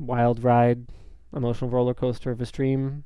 wild ride, emotional roller coaster of a stream.